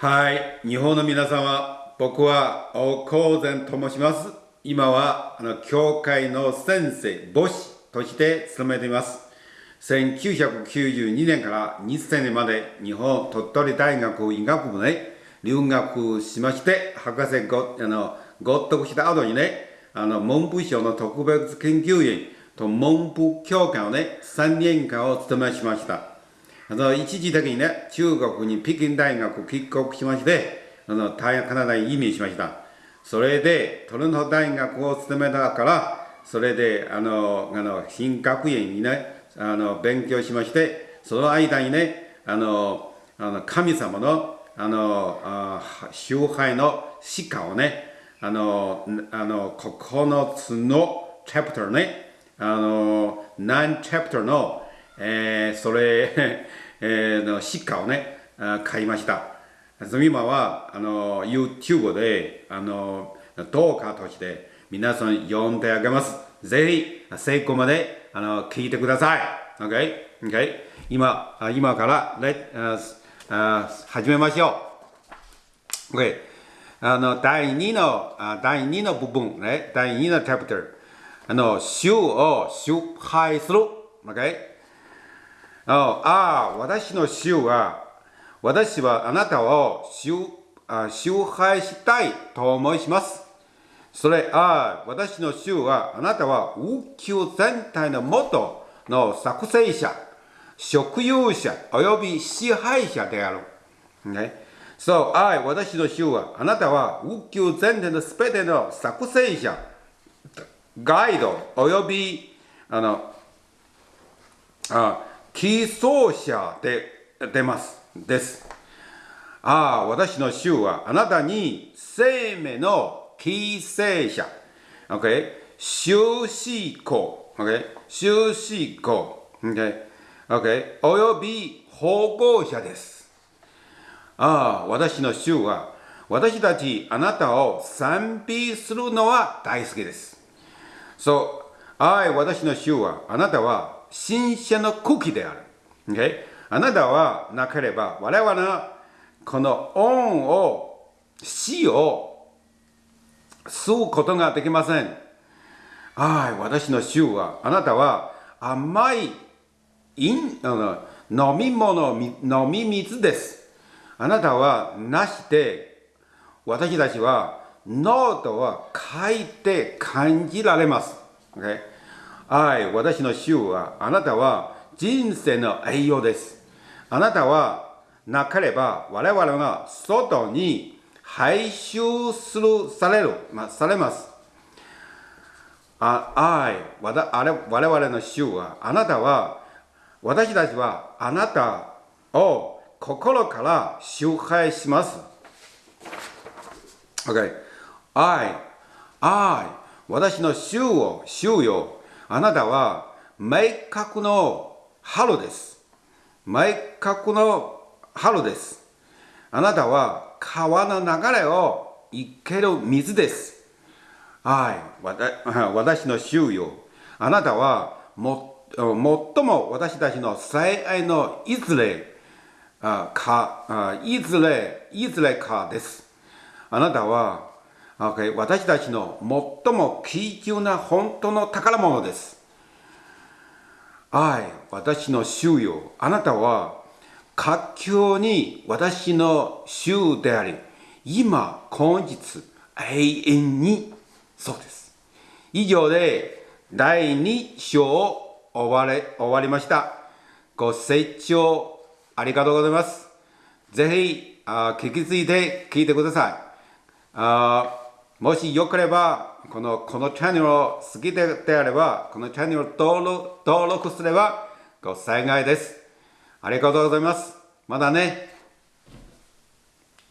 はい、日本の皆様、僕は王光善と申します。今は、あの、教会の先生、牧師として務めています。1992年から2000年まで日本鳥取大学医学部で留学しまして、博士ご、あの、合得した後にね、あの、文部省の特別研究員と文部教官をね、3年間を務めしました。あの一時的にね、中国に北京大学を帰国しまして、あの大カナダに移民しました。それで、トロント大学を務めたから、それで、あの、あの、新学院にね、あの、勉強しまして、その間にね、あの、あの神様の、あの、あ崇拝の鹿をね、あの、あの、9つのチャプターね、あの、何チャプターの、えー、それ、えー、の鹿をね、あ買いました。今は、あの、YouTube で、あの、動画として皆さん読んであげます。ぜひ、成功まで、あの、聞いてください。OK? OK? 今、あ今から、レああ始めましょう。OK? あの、第2の、あ第2の部分、ね、第2のチャプター。あの、主を崇拝する。OK? ああ、私の主は、私はあなたを崇あ崇拝したいと思います。それ、ああ、私の主は、あなたは宇宙全体の元の作成者、食有者、および支配者である。ね、そう、ああ、私の主は、あなたは宇宙全体のすべての作成者、ガイド、および、あの、あ寄贈者で出ます。です。ああ、私の主はあなたに生命の寄生者。OK? 終止項。OK? 終止項。OK? OK? および保護者です。ああ、私の主は私たちあなたを賛美するのは大好きです。そう、愛私の主はあなたは新鮮の茎である。Okay? あなたはなければ我々のこの恩を死を吸うことができません。はい、私の主はあなたは甘い飲あの飲み物、飲み水です。あなたはなして私たちはノートは書いて感じられます。Okay? はい、私の主はあなたは人生の栄養です。あなたはなければ我々が外に排出する、される、まあ、されます。あ、愛、わたあれ我々の主はあなたは私たちはあなたを心から崇拝します。OK。愛、愛、私の主を、主よ、あなたは明確の春です。明確の春です。あなたは川の流れを生ける水です。はい、私の主よ。あなたはも最も私たちの最愛のいずれかいずれいずれかです。あなたは、私たちの最も貴重な本当の宝物です。愛、私の主よ。あなたは、活況に私の主であり、今、今日、永遠に、そうです。以上で、第2章を終われ終わりました。ご清聴ありがとうございます。ぜひ、あ聞きついて聞いてください。あもしよければ、この、このチャンネルを好きでであれば、このチャンネルを登録登録すればご幸いです。ありがとうございます。まだね。